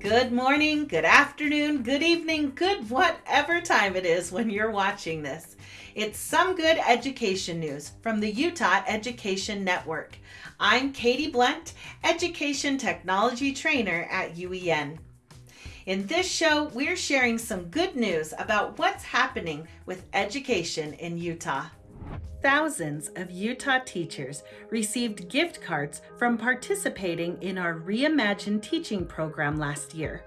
Good morning, good afternoon, good evening, good whatever time it is when you're watching this. It's some good education news from the Utah Education Network. I'm Katie Blunt, Education Technology Trainer at UEN. In this show, we're sharing some good news about what's happening with education in Utah. Thousands of Utah teachers received gift cards from participating in our Reimagine Teaching program last year.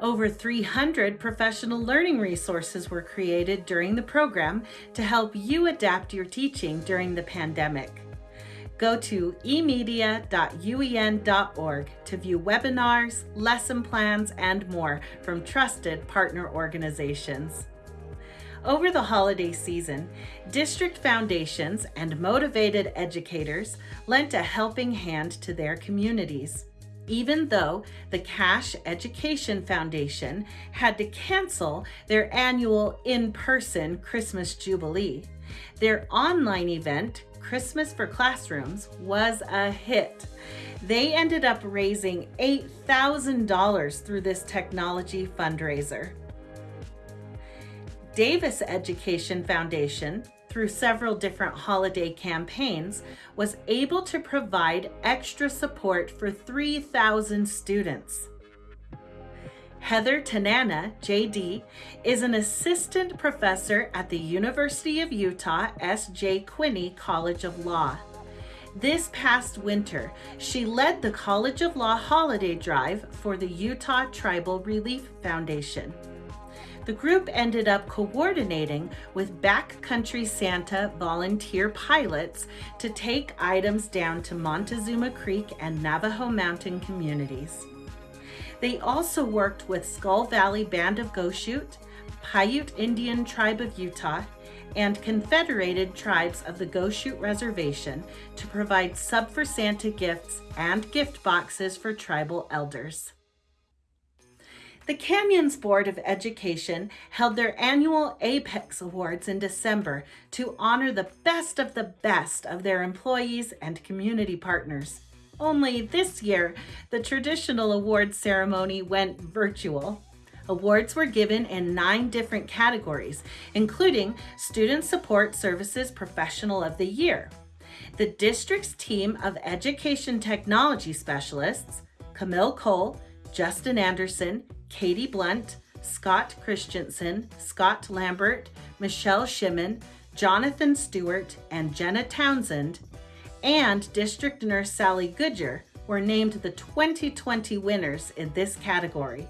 Over 300 professional learning resources were created during the program to help you adapt your teaching during the pandemic. Go to emedia.uen.org to view webinars, lesson plans, and more from trusted partner organizations. Over the holiday season, district foundations and motivated educators lent a helping hand to their communities. Even though the Cache Education Foundation had to cancel their annual in-person Christmas Jubilee, their online event, Christmas for Classrooms, was a hit. They ended up raising $8,000 through this technology fundraiser. Davis Education Foundation, through several different holiday campaigns, was able to provide extra support for 3,000 students. Heather Tanana, JD, is an assistant professor at the University of Utah S.J. Quinney College of Law. This past winter, she led the College of Law holiday drive for the Utah Tribal Relief Foundation the group ended up coordinating with Backcountry Santa volunteer pilots to take items down to Montezuma Creek and Navajo Mountain communities. They also worked with Skull Valley Band of Goshute, Paiute Indian Tribe of Utah, and Confederated Tribes of the Goshute Reservation to provide Sub for Santa gifts and gift boxes for tribal elders. The Canyons Board of Education held their annual APEX Awards in December to honor the best of the best of their employees and community partners. Only this year, the traditional awards ceremony went virtual. Awards were given in nine different categories, including Student Support Services Professional of the Year. The district's team of education technology specialists, Camille Cole, Justin Anderson, Katie Blunt, Scott Christensen, Scott Lambert, Michelle Shimon, Jonathan Stewart, and Jenna Townsend, and District Nurse Sally Goodger were named the 2020 winners in this category.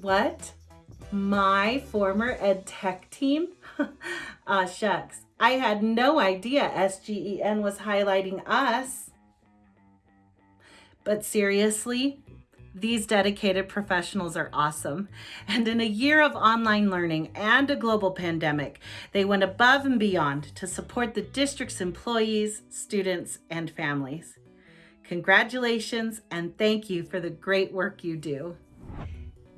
What? My former ed tech team? ah, shucks. I had no idea SGEN was highlighting us. But seriously, these dedicated professionals are awesome. And in a year of online learning and a global pandemic, they went above and beyond to support the district's employees, students, and families. Congratulations and thank you for the great work you do.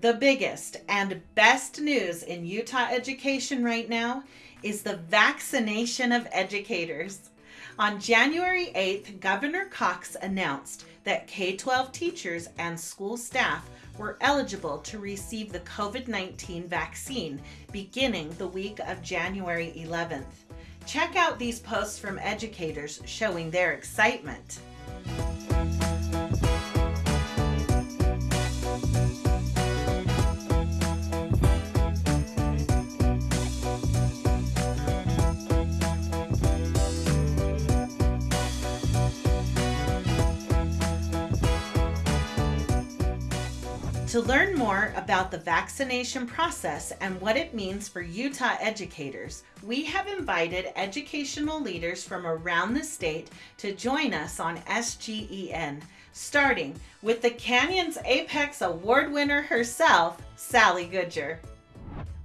The biggest and best news in Utah education right now is the vaccination of educators. On January 8th, Governor Cox announced that K-12 teachers and school staff were eligible to receive the COVID-19 vaccine beginning the week of January 11th. Check out these posts from educators showing their excitement. To learn more about the vaccination process and what it means for Utah educators, we have invited educational leaders from around the state to join us on SGEN, starting with the Canyons Apex Award winner herself, Sally Goodger.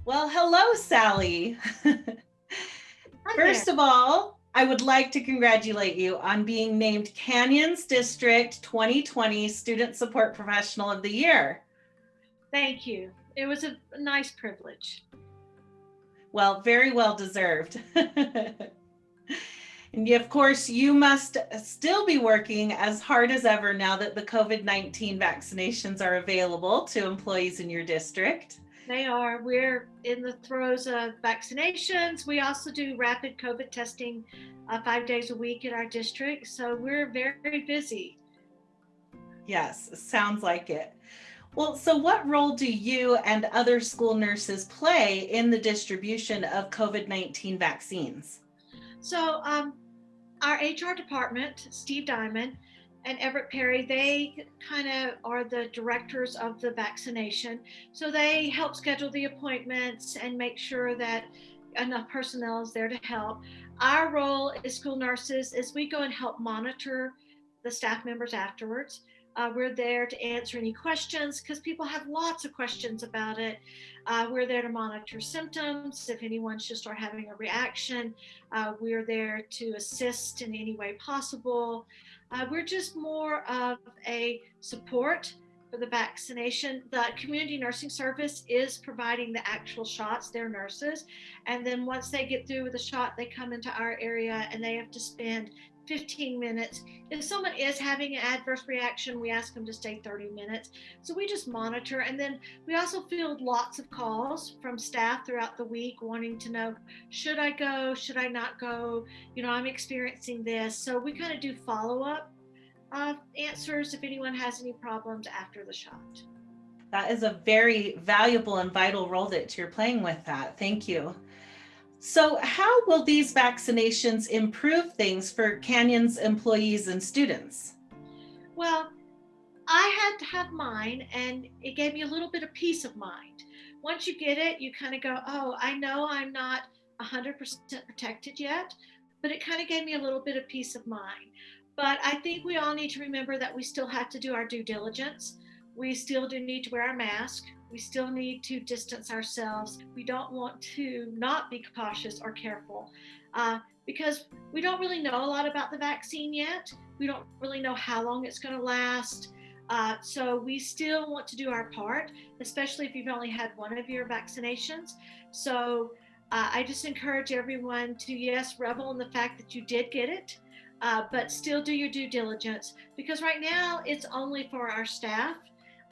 Well, hello, Sally. First of all, I would like to congratulate you on being named Canyons District 2020 Student Support Professional of the Year. Thank you. It was a nice privilege. Well, very well deserved. and of course, you must still be working as hard as ever now that the COVID 19 vaccinations are available to employees in your district. They are. We're in the throes of vaccinations. We also do rapid COVID testing uh, five days a week in our district. So we're very, very busy. Yes, sounds like it. Well, so what role do you and other school nurses play in the distribution of COVID 19 vaccines? So, um, our HR department, Steve Diamond, and Everett Perry, they kind of are the directors of the vaccination. So they help schedule the appointments and make sure that enough personnel is there to help. Our role as school nurses is we go and help monitor the staff members afterwards. Uh, we're there to answer any questions because people have lots of questions about it. Uh, we're there to monitor symptoms if anyone should start having a reaction. Uh, we're there to assist in any way possible. Uh, we're just more of a support for the vaccination. The community nursing service is providing the actual shots, their nurses. And then once they get through with the shot, they come into our area and they have to spend 15 minutes. If someone is having an adverse reaction, we ask them to stay 30 minutes. So we just monitor. And then we also field lots of calls from staff throughout the week wanting to know should I go? Should I not go? You know, I'm experiencing this. So we kind of do follow up uh, answers if anyone has any problems after the shot. That is a very valuable and vital role that you're playing with that. Thank you. So how will these vaccinations improve things for Canyon's employees and students? Well, I had to have mine and it gave me a little bit of peace of mind. Once you get it, you kind of go, oh, I know I'm not 100% protected yet, but it kind of gave me a little bit of peace of mind. But I think we all need to remember that we still have to do our due diligence. We still do need to wear our mask. We still need to distance ourselves. We don't want to not be cautious or careful uh, because we don't really know a lot about the vaccine yet. We don't really know how long it's going to last. Uh, so we still want to do our part, especially if you've only had one of your vaccinations. So uh, I just encourage everyone to, yes, revel in the fact that you did get it, uh, but still do your due diligence because right now it's only for our staff.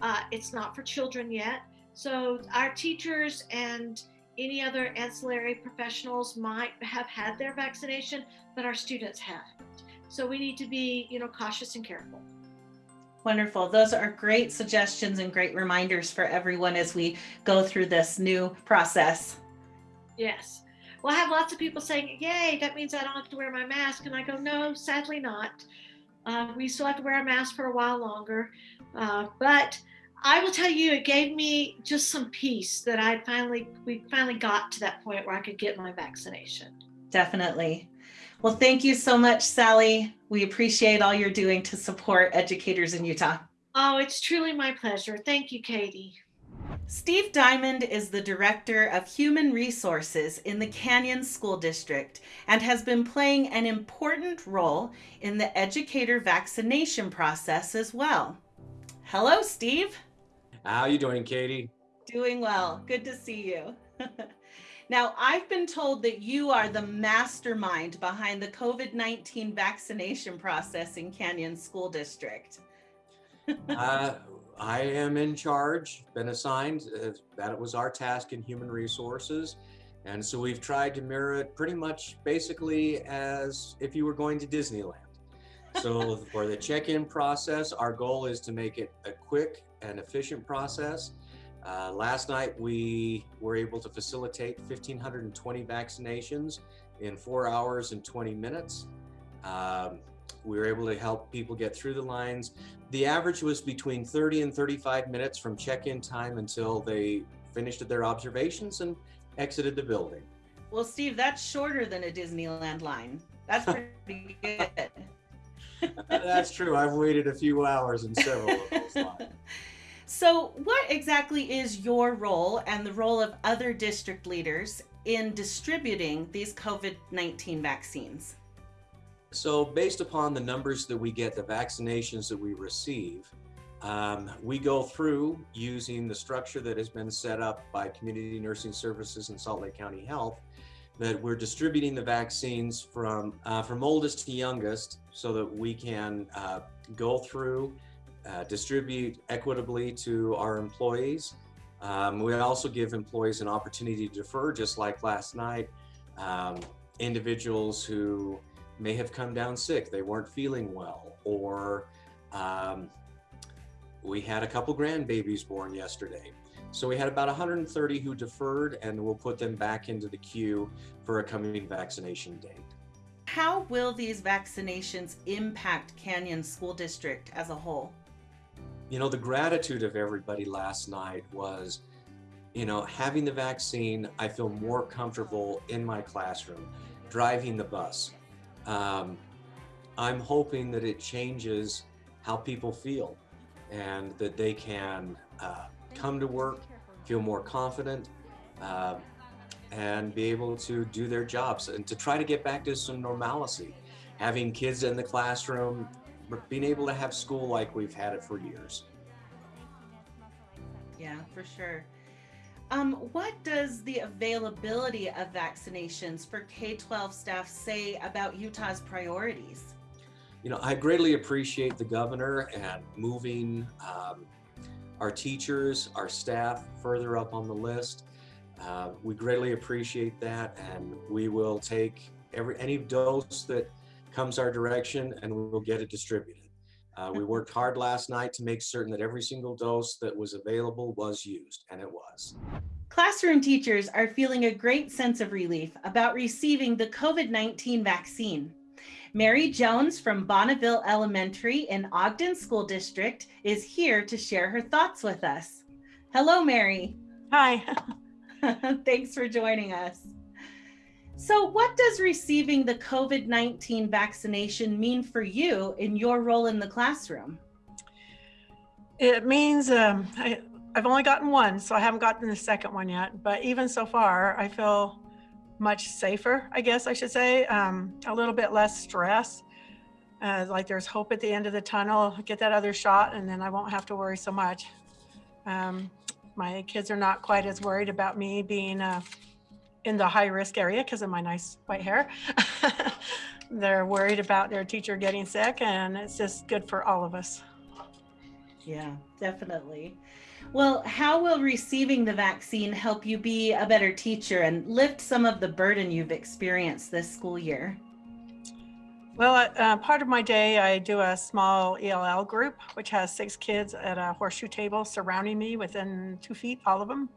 Uh, it's not for children yet. So our teachers and any other ancillary professionals might have had their vaccination, but our students haven't. So we need to be, you know, cautious and careful. Wonderful. Those are great suggestions and great reminders for everyone as we go through this new process. Yes. Well, I have lots of people saying, yay, that means I don't have to wear my mask. And I go, no, sadly not. Uh, we still have to wear a mask for a while longer. Uh, but I will tell you, it gave me just some peace that I finally, we finally got to that point where I could get my vaccination. Definitely. Well, thank you so much, Sally. We appreciate all you're doing to support educators in Utah. Oh, it's truly my pleasure. Thank you, Katie. Steve Diamond is the Director of Human Resources in the Canyon School District and has been playing an important role in the educator vaccination process as well. Hello, Steve. How you doing, Katie? Doing well. Good to see you. now, I've been told that you are the mastermind behind the COVID-19 vaccination process in Canyon School District. uh, I am in charge, been assigned, uh, that it was our task in human resources. And so we've tried to mirror it pretty much basically as if you were going to Disneyland. So for the check-in process, our goal is to make it a quick and efficient process. Uh, last night, we were able to facilitate 1,520 vaccinations in four hours and 20 minutes. Um, we were able to help people get through the lines. The average was between 30 and 35 minutes from check-in time until they finished their observations and exited the building. Well, Steve, that's shorter than a Disneyland line. That's pretty good. that's true. I've waited a few hours in several of those lines. So what exactly is your role and the role of other district leaders in distributing these COVID-19 vaccines? So based upon the numbers that we get, the vaccinations that we receive, Um, we go through using the structure that has been set up by Community Nursing Services and Salt Lake County Health that we're distributing the vaccines from uh, from oldest to youngest so that we can uh, go through, uh, distribute equitably to our employees. Um, we also give employees an opportunity to defer, just like last night. Um, individuals who may have come down sick, they weren't feeling well, or um, we had a couple grandbabies born yesterday. So we had about 130 who deferred and we'll put them back into the queue for a coming vaccination date. How will these vaccinations impact Canyon School District as a whole? You know, the gratitude of everybody last night was, you know, having the vaccine, I feel more comfortable in my classroom, driving the bus. Um, I'm hoping that it changes how people feel and that they can uh, come to work, feel more confident, uh, and be able to do their jobs and to try to get back to some normalcy. Having kids in the classroom, being able to have school like we've had it for years. Yeah, for sure. Um, what does the availability of vaccinations for K-12 staff say about Utah's priorities? You know, I greatly appreciate the governor and moving um, our teachers, our staff further up on the list. Uh, we greatly appreciate that and we will take every any dose that comes our direction and we will get it distributed. Uh, we worked hard last night to make certain that every single dose that was available was used, and it was. Classroom teachers are feeling a great sense of relief about receiving the COVID-19 vaccine. Mary Jones from Bonneville Elementary in Ogden School District is here to share her thoughts with us. Hello, Mary. Hi. Thanks for joining us. So what does receiving the COVID-19 vaccination mean for you in your role in the classroom? It means um, I, I've only gotten one, so I haven't gotten the second one yet. But even so far, I feel much safer, I guess I should say, um, a little bit less stress. Uh, like there's hope at the end of the tunnel, get that other shot, and then I won't have to worry so much. Um, my kids are not quite as worried about me being uh, in the high risk area because of my nice white hair. They're worried about their teacher getting sick, and it's just good for all of us. Yeah, definitely. Well, how will receiving the vaccine help you be a better teacher and lift some of the burden you've experienced this school year? Well, uh, part of my day, I do a small ELL group, which has six kids at a horseshoe table surrounding me within two feet, all of them.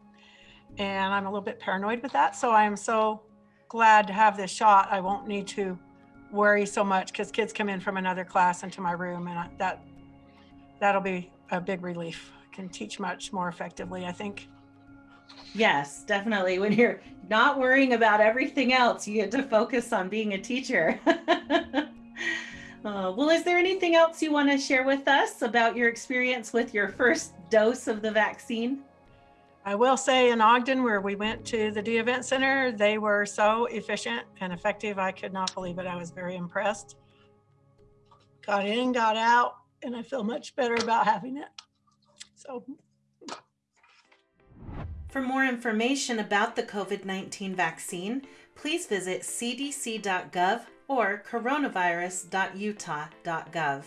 And I'm a little bit paranoid with that. So I'm so glad to have this shot. I won't need to worry so much because kids come in from another class into my room and that that'll be a big relief can teach much more effectively, I think. Yes, definitely. When you're not worrying about everything else, you get to focus on being a teacher. uh, well, is there anything else you want to share with us about your experience with your first dose of the vaccine? I will say in Ogden, where we went to the Dee Event Center, they were so efficient and effective. I could not believe it. I was very impressed. Got in, got out, and I feel much better about having it. So for more information about the COVID-19 vaccine, please visit cdc.gov or coronavirus.utah.gov.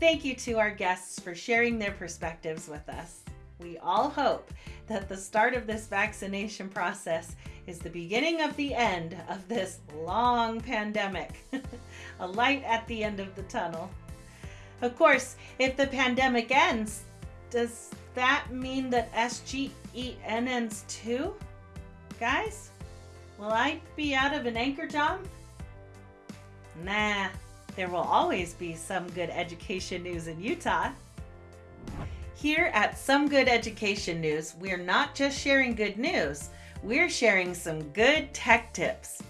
Thank you to our guests for sharing their perspectives with us. We all hope that the start of this vaccination process is the beginning of the end of this long pandemic, a light at the end of the tunnel. Of course, if the pandemic ends, does that mean that SGE ends too? Guys, will I be out of an anchor job? Nah, there will always be some good education news in Utah. Here at Some Good Education News, we're not just sharing good news, we're sharing some good tech tips.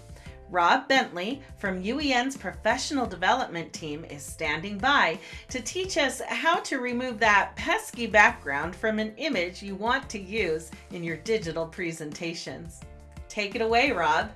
Rob Bentley from UEN's professional development team is standing by to teach us how to remove that pesky background from an image you want to use in your digital presentations. Take it away, Rob.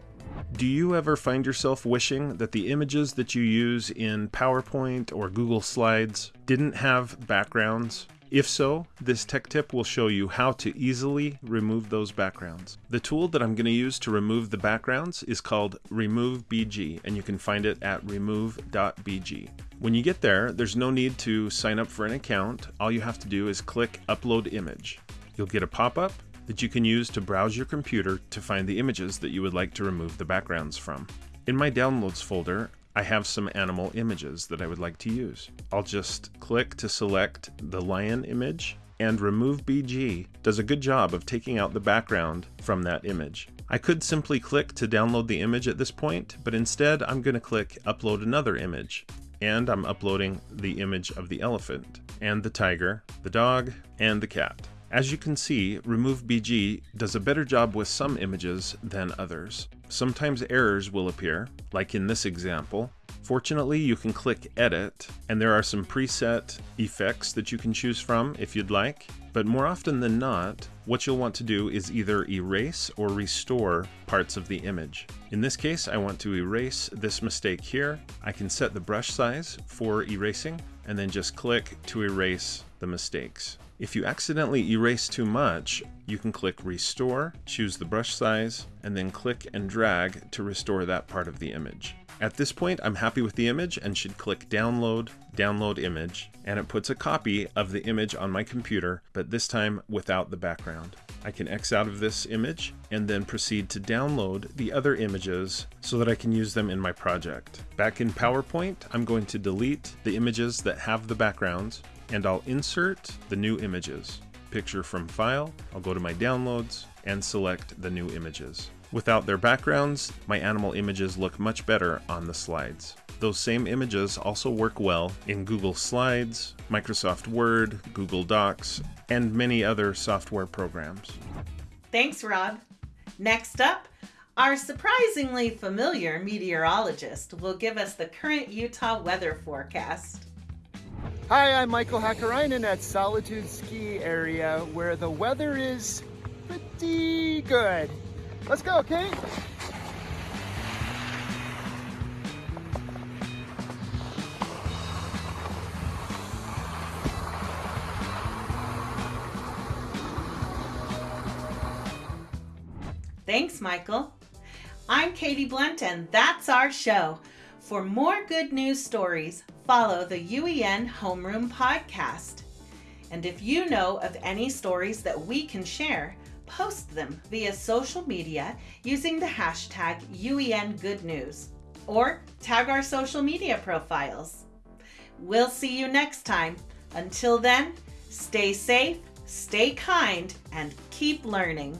Do you ever find yourself wishing that the images that you use in PowerPoint or Google Slides didn't have backgrounds? If so, this tech tip will show you how to easily remove those backgrounds. The tool that I'm going to use to remove the backgrounds is called Remove BG, and you can find it at remove.bg. When you get there, there's no need to sign up for an account. All you have to do is click Upload Image. You'll get a pop-up that you can use to browse your computer to find the images that you would like to remove the backgrounds from. In my Downloads folder, I have some animal images that I would like to use. I'll just click to select the lion image and Remove BG does a good job of taking out the background from that image. I could simply click to download the image at this point, but instead I'm going to click Upload another image. And I'm uploading the image of the elephant, and the tiger, the dog, and the cat. As you can see, Remove BG does a better job with some images than others. Sometimes errors will appear, like in this example. Fortunately, you can click Edit, and there are some preset effects that you can choose from if you'd like. But more often than not, what you'll want to do is either erase or restore parts of the image. In this case, I want to erase this mistake here. I can set the brush size for erasing, and then just click to erase the mistakes. If you accidentally erase too much, you can click Restore, choose the brush size, and then click and drag to restore that part of the image. At this point, I'm happy with the image and should click Download, Download Image, and it puts a copy of the image on my computer, but this time without the background. I can X out of this image and then proceed to download the other images so that I can use them in my project. Back in PowerPoint, I'm going to delete the images that have the backgrounds and I'll insert the new images. Picture from file, I'll go to my downloads and select the new images. Without their backgrounds, my animal images look much better on the slides. Those same images also work well in Google Slides, Microsoft Word, Google Docs, and many other software programs. Thanks, Rob. Next up, our surprisingly familiar meteorologist will give us the current Utah weather forecast. Hi, I'm Michael Hakkarainen at Solitude Ski Area where the weather is pretty good. Let's go, Kate. Thanks, Michael. I'm Katie Blunt, and that's our show. For more good news stories, follow the UEN Homeroom podcast. And if you know of any stories that we can share, post them via social media using the hashtag UEN Good News or tag our social media profiles. We'll see you next time. Until then, stay safe, stay kind, and keep learning.